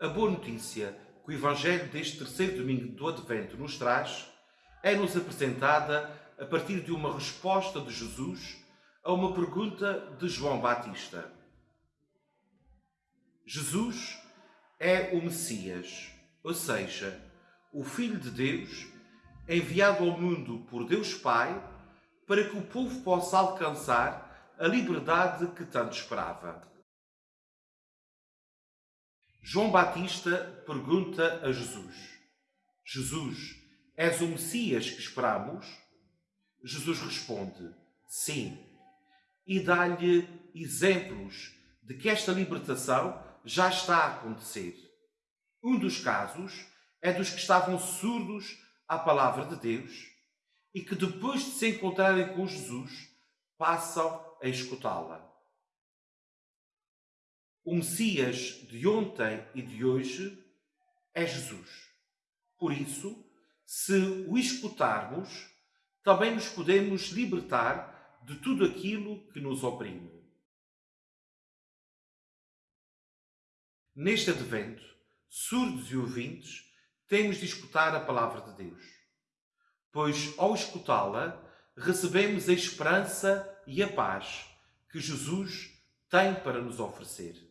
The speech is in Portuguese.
A boa notícia que o Evangelho deste terceiro domingo do Advento nos traz é-nos apresentada a partir de uma resposta de Jesus a uma pergunta de João Batista. Jesus é o Messias, ou seja, o Filho de Deus, enviado ao mundo por Deus Pai para que o povo possa alcançar a liberdade que tanto esperava. João Batista pergunta a Jesus: Jesus, és o Messias que esperamos? Jesus responde: Sim. E dá-lhe exemplos de que esta libertação já está a acontecer. Um dos casos é dos que estavam surdos à palavra de Deus e que depois de se encontrarem com Jesus passam a escutá-la. O Messias de ontem e de hoje é Jesus. Por isso, se o escutarmos, também nos podemos libertar de tudo aquilo que nos oprime. Neste advento, surdos e ouvintes, temos de escutar a palavra de Deus. Pois, ao escutá-la, recebemos a esperança e a paz que Jesus tem para nos oferecer.